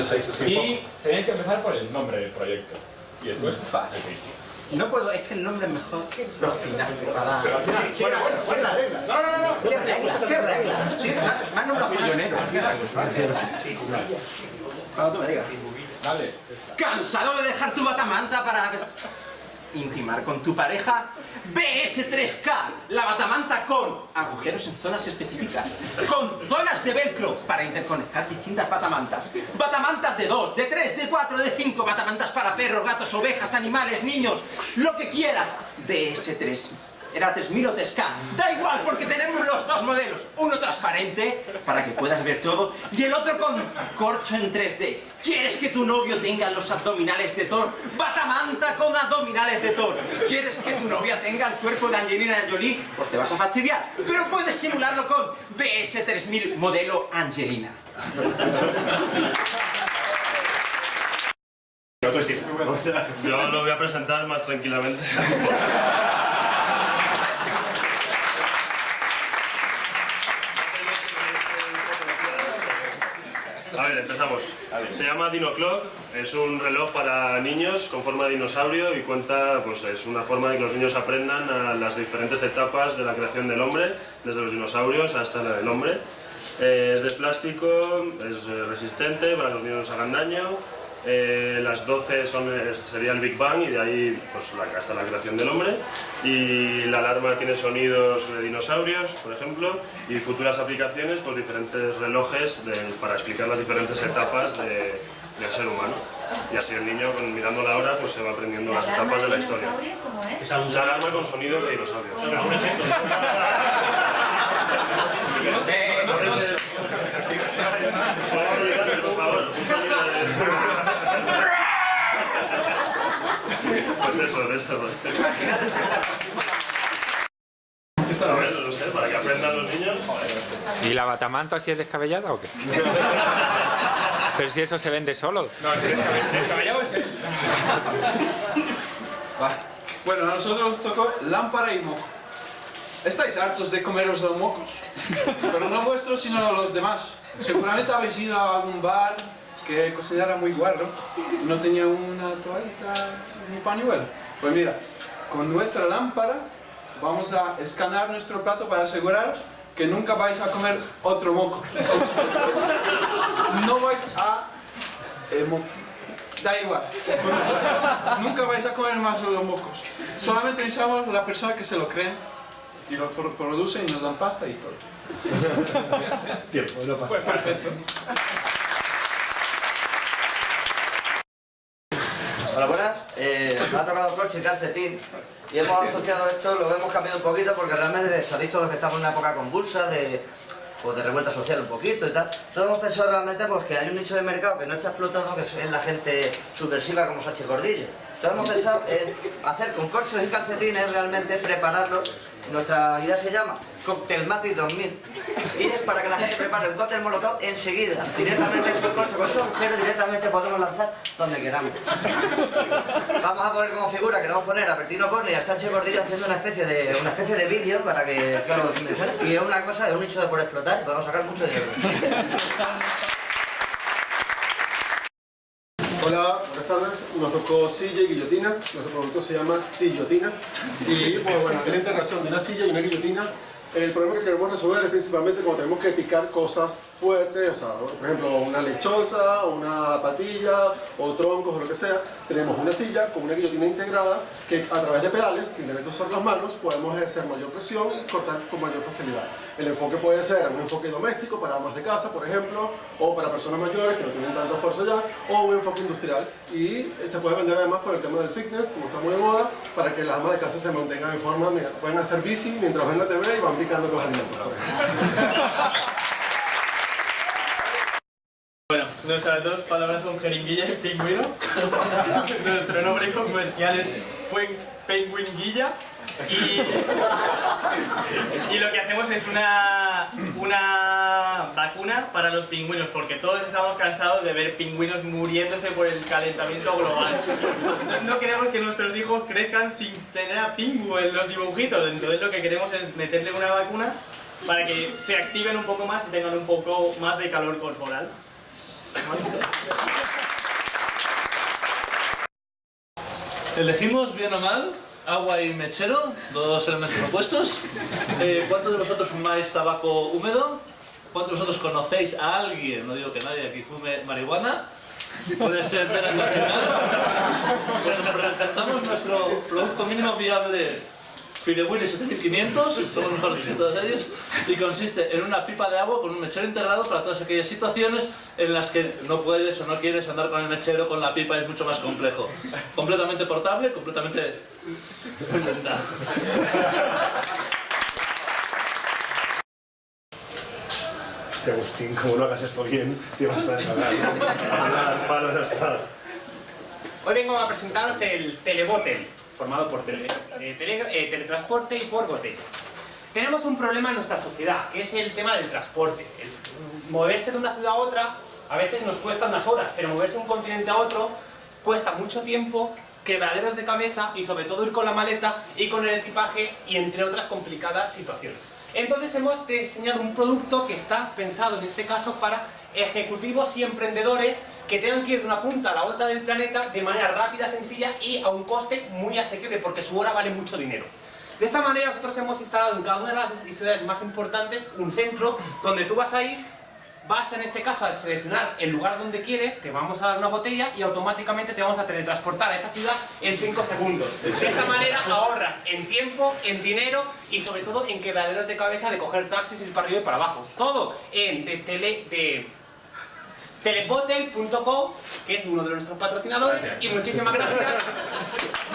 de 6 a 5. Y tenéis que empezar por el nombre del proyecto. Y después Vale. No puedo, es que el nombre es mejor lo final para... Pero al final, Sí, bueno, bueno, bueno, la regla. No, no, no, no. ¿Qué reglas? ¿Qué reglas? Sí, me- han nombrado follonero. Cuando tú me digas. Dale. ¿Cansado de dejar tu batamanta para intimar con tu pareja? BS3K, la batamanta con agujeros en zonas específicas, con zonas de velcro para interconectar distintas batamantas, batamantas de 2, de 3, de 4, de 5, batamantas para perros, gatos, ovejas, animales, niños, lo que quieras. BS3 era 3000 o 3K, da igual porque tenemos los dos modelos, uno transparente para que puedas ver todo y el otro con corcho en 3D. ¿Quieres que tu novio tenga los abdominales de Thor? Batamanta con abdominales de Thor. ¿Quieres que tu novia tenga el cuerpo de Angelina Jolie? Pues te vas a fastidiar, pero puedes simularlo con BS3000 modelo Angelina. Yo lo voy a presentar más tranquilamente. A ver, empezamos. Se llama Dino Clock, es un reloj para niños con forma de dinosaurio y cuenta, pues es una forma de que los niños aprendan a las diferentes etapas de la creación del hombre, desde los dinosaurios hasta el hombre. Eh, es de plástico, es resistente para que los niños no se hagan daño. Eh, las 12 son, eh, sería el Big Bang y de ahí pues, la- hasta la creación del hombre. Y la alarma tiene sonidos de dinosaurios, por ejemplo, y futuras aplicaciones, pues diferentes relojes de- para explicar las diferentes etapas de- del ser humano. Y así el niño, mirando la hora, pues se va aprendiendo las etapas de la historia. dinosaurio cómo es? La alarma con sonidos de dinosaurios. Por favor, un sonido de- Eso, de eso. A ver, no sé, para que aprendan los niños. ¿Y la batamanta si es descabellada o qué? Pero si eso se vende solo. No, descabe- descabellado es él. Bueno, a nosotros nos tocó lámpara y moco. Estáis hartos de comeros los mocos, pero no vuestros sino los demás. Seguramente habéis ido a algún bar que cocinara muy guarro no tenía una toallita ni pañuelo. Pues mira, con nuestra lámpara vamos a escanear nuestro plato para aseguraros que nunca vais a comer otro moco. No vais a... eh, mo- Da igual. Nunca vais a comer más los mocos. Solamente necesitamos la persona que se lo creen y lo pro- producen y nos dan pasta y todo. Tiempo, no pasa Pues perfecto. Hola, buenas. Eh, me ha tocado coche y calcetín. Y hemos asociado esto, lo hemos cambiado un poquito porque realmente sabéis todos que estamos en una época convulsa de, pues, de revuelta social un poquito y tal. Todos hemos pensado realmente pues, que hay un nicho de mercado que no está explotado, que es la gente subversiva como Sachi Gordillo. Entonces hemos pensado en hacer con corchos y calcetines, realmente prepararlos. Nuestra idea se llama Cocktail Mati 2000 y es para que la gente prepare un cóctel molotov enseguida, directamente en su corcho, con su agujero directamente podemos lanzar donde queramos. Vamos a poner como figura, queremos poner a Bertino Corni y a Sánchez Gordillo haciendo una especie de una especie de vídeo para que, que. Y es una cosa, es un nicho de por explotar y podemos sacar mucho dinero. Hola, buenas tardes. Nos tocó silla y guillotina. Nuestro producto se llama Sillotina. Y pues bueno, es la integración de una silla y una guillotina. El problema que queremos resolver es principalmente cuando tenemos que picar cosas fuertes, o sea, por ejemplo, una lechosa, una patilla o troncos o lo que sea. Tenemos una silla con una guillotina integrada que a través de pedales, sin tener que usar las manos, podemos ejercer mayor presión y cortar con mayor facilidad. El enfoque puede ser un enfoque doméstico para amas de casa, por ejemplo, o para personas mayores que no tienen tanta fuerza ya, o un enfoque industrial. Y se puede vender además por el tema del fitness, como está muy de moda, para que las amas de casa se mantengan en forma, pueden hacer bici mientras ven la TV y van alimentos. Bueno, nuestras dos palabras son jeringuilla y pingüino. Nuestro nombre comercial es Penguinguilla. Y, lo que hacemos es una, una vacuna para los pingüinos, porque todos estamos cansados de ver pingüinos muriéndose por el calentamiento global. No queremos que nuestros hijos crezcan sin tener a pingüo en los dibujitos, entonces lo que queremos es meterle una vacuna para que se activen un poco más y tengan un poco más de calor corporal. Elegimos bien o mal agua y mechero, dos elementos opuestos. Eh, ¿Cuántos de vosotros fumáis tabaco húmedo? ¿Cuántos de vosotros conocéis a alguien, no digo que nadie aquí fume marihuana? Puede ser cera nacional. Representamos nuestro producto mínimo viable Firewini 7500, somos mejores que todos ellos, y consiste en una pipa de agua con un mechero integrado para todas aquellas situaciones en las que no puedes o no quieres andar con el mechero, con la pipa, es mucho más complejo. Completamente portable, completamente... Hostia, Agustín, como no hagas esto bien, te vas a hasta... Hoy vengo a presentaros el Telebotel, formado por tele- eh, tele- eh, teletransporte y por botella. Tenemos un problema en nuestra sociedad, que es el tema del transporte. El moverse de una ciudad a otra a veces nos cuesta unas horas, pero moverse de un continente a otro cuesta mucho tiempo, quebraderos de cabeza y sobre todo ir con la maleta y con el equipaje y entre otras complicadas situaciones. Entonces hemos diseñado un producto que está pensado en este caso para ejecutivos y emprendedores que tengan que ir de una punta a la otra del planeta de manera rápida, sencilla y a un coste muy asequible porque su hora vale mucho dinero. De esta manera nosotros hemos instalado en cada una de las ciudades más importantes un centro donde tú vas a ir, vas en este caso a seleccionar el lugar donde quieres, te vamos a dar una botella y automáticamente te vamos a teletransportar a esa ciudad en 5 segundos. De esta manera ahorras en tiempo, en dinero y sobre todo en quebraderos de cabeza de coger taxis y para arriba y para abajo. Todo en de tele... de telebotel.com, que es uno de nuestros patrocinadores, y muchísimas gracias.